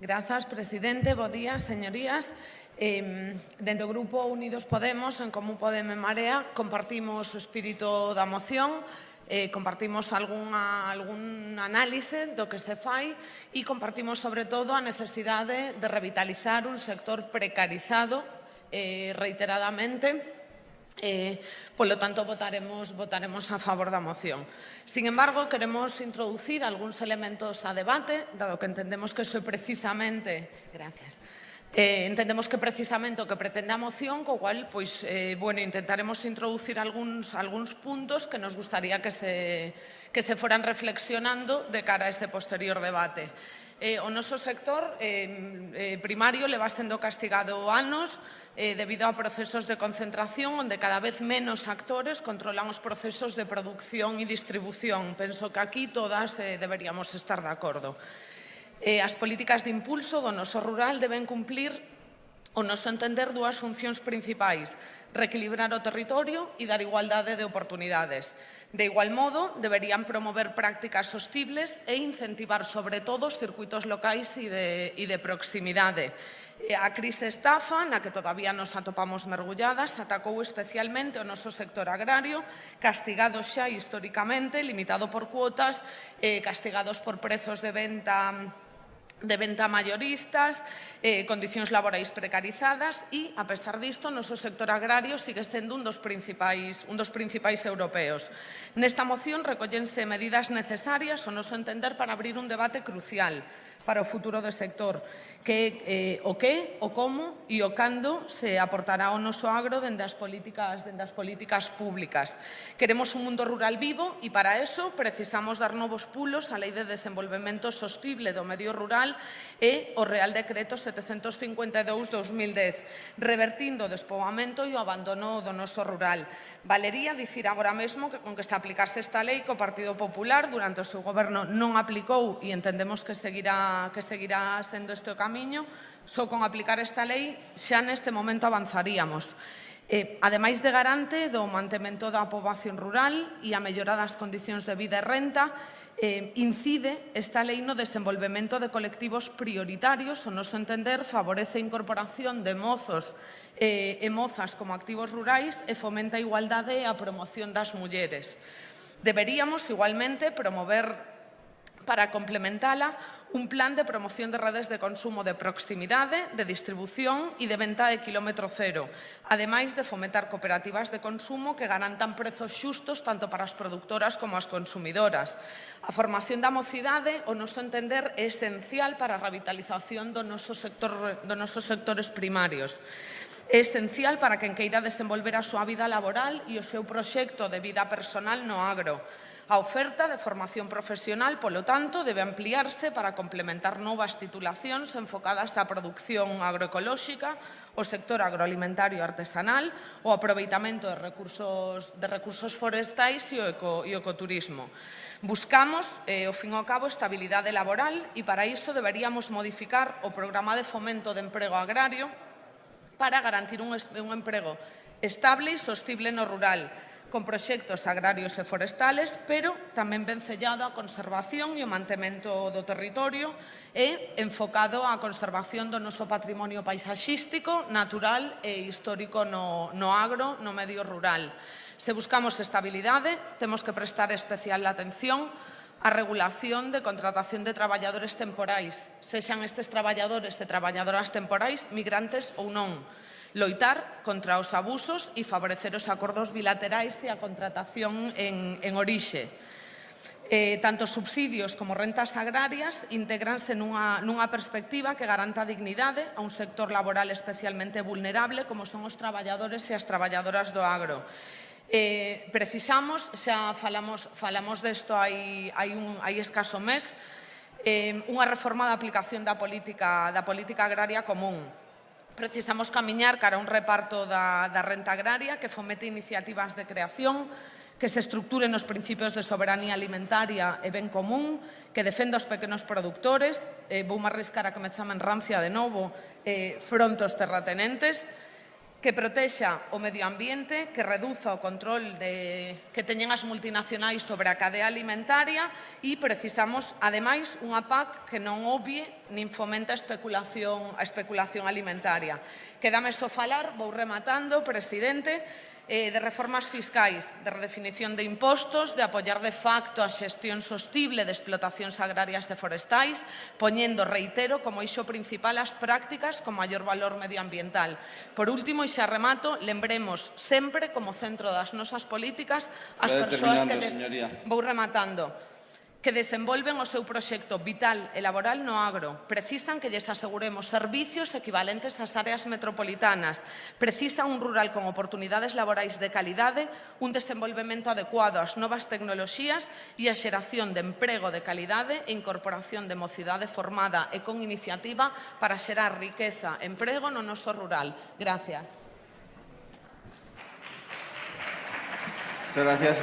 Grazas, presidente. Bo día, señorías. Eh, dentro do Grupo Unidos Podemos, en Común Podemos Marea, compartimos o espírito da moción, eh, compartimos algunha, algún análise do que se fai e compartimos, sobre todo, a necesidade de revitalizar un sector precarizado eh, reiteradamente Eh, polo tanto, votaremos, votaremos a favor da moción. Sin embargo, queremos introducir algúns elementos a debate, dado que entendemos que iso é precisamente... Gracias. Eh, entendemos que precisamente o que pretende a moción, co cual, pois, eh, bueno, intentaremos introducir algúns, algúns puntos que nos gustaría que se, que se foran reflexionando de cara a este posterior debate. Eh, o noso sector eh, primario leva sendo castigado anos eh, debido a procesos de concentración onde cada vez menos actores controlan os procesos de producción e distribución. Penso que aquí todas eh, deberíamos estar de acordo. Eh, as políticas de impulso do noso rural deben cumplir o noso entender dúas funcións principais, reequilibrar o territorio e dar igualdade de oportunidades. De igual modo, deberían promover prácticas sostibles e incentivar, sobre todo, os circuitos locais e de, e de proximidade. Eh, a crise estafa, na que todavía nos atopamos mergulladas, atacou especialmente o noso sector agrario, castigado xa históricamente, limitado por cuotas, eh, castigados por prezos de venta de venta mayoristas, eh, condicións laborais precarizadas e, a pesar disto, o noso sector agrario sigue sendo un dos principais, un dos principais europeos. Nesta moción recollense medidas necesarias, o noso entender, para abrir un debate crucial para o futuro do sector, que eh, o que, o como e o cando se aportará ao noso agro dende as políticas, dende as políticas públicas. Queremos un mundo rural vivo e para eso precisamos dar novos pulos á Lei de Desenvolvemento Sostible do Medio Rural e o Real Decreto 752-2010, revertindo o despoamento e o abandono do noso rural. Valería dicir agora mesmo que con que se aplicase esta lei que o Partido Popular durante o seu goberno non aplicou e entendemos que seguirá que seguirá sendo este o camiño, só con aplicar esta lei xa neste momento avanzaríamos. Eh, ademais de garante do mantemento da poboación rural e a mellora das condicións de vida e renta, eh, incide esta lei no desenvolvemento de colectivos prioritarios, o noso entender favorece a incorporación de mozos eh, e mozas como activos rurais e fomenta a igualdade e a promoción das mulleres. Deberíamos igualmente promover para complementala un plan de promoción de redes de consumo de proximidade, de distribución e de venta de kilómetro cero, ademais de fomentar cooperativas de consumo que garantan prezos xustos tanto para as productoras como as consumidoras. A formación da mocidade, o noso entender, é esencial para a revitalización do noso sector, do nosos sectores primarios é esencial para quen queira desenvolver a súa vida laboral e o seu proxecto de vida personal no agro. A oferta de formación profesional, polo tanto, debe ampliarse para complementar novas titulacións enfocadas á producción agroecolóxica, o sector agroalimentario artesanal, o aproveitamento de recursos, de recursos forestais e o, eco, e o ecoturismo. Buscamos, eh, o fin ao cabo, estabilidade laboral e para isto deberíamos modificar o programa de fomento de emprego agrario para garantir un, un emprego estable e sostible no rural, con proxectos agrarios e forestales, pero tamén ben sellado a conservación e o mantemento do territorio e enfocado á conservación do noso patrimonio paisaxístico, natural e histórico no, no agro, no medio rural. Se buscamos estabilidade, temos que prestar especial atención a regulación de contratación de traballadores temporais, sexan estes traballadores e traballadoras temporais, migrantes ou non loitar contra os abusos e favorecer os acordos bilaterais e a contratación en, en orixe. Eh, tanto subsidios como rentas agrarias integranse nunha, nunha perspectiva que garanta a dignidade a un sector laboral especialmente vulnerable como son os traballadores e as traballadoras do agro. Eh, precisamos, xa falamos, falamos desto hai, hai, un, hai escaso mes, eh, unha reforma da aplicación da política, da política agraria común Precisamos camiñar cara a un reparto da, da renta agraria que fomete iniciativas de creación que se estructuren os principios de soberanía alimentaria e ben común, que defenda os pequenos productores, eh, vou me arriscar a me en rancia de novo, eh, fronte aos terratenentes, que protexa o medio ambiente, que reduza o control de, que teñen as multinacionais sobre a cadea alimentaria e precisamos, ademais, unha PAC que non obvie nin fomenta a especulación, a especulación alimentaria. Quedame isto falar, vou rematando, presidente, eh, de reformas fiscais, de redefinición de impostos, de apoiar de facto a xestión sostible de explotacións agrarias e forestais, poñendo, reitero, como iso principal as prácticas con maior valor medioambiental. Por último, e xa remato, lembremos sempre como centro das nosas políticas as persoas que... Des... Vou rematando que desenvolven o seu proxecto vital e laboral no agro. Precisan que lles aseguremos servicios equivalentes ás áreas metropolitanas. Precisan un rural con oportunidades laborais de calidade, un desenvolvemento adecuado ás novas tecnoloxías e a xeración de emprego de calidade e incorporación de mocidade formada e con iniciativa para xerar riqueza e emprego no noso rural. Gracias. Muchas gracias.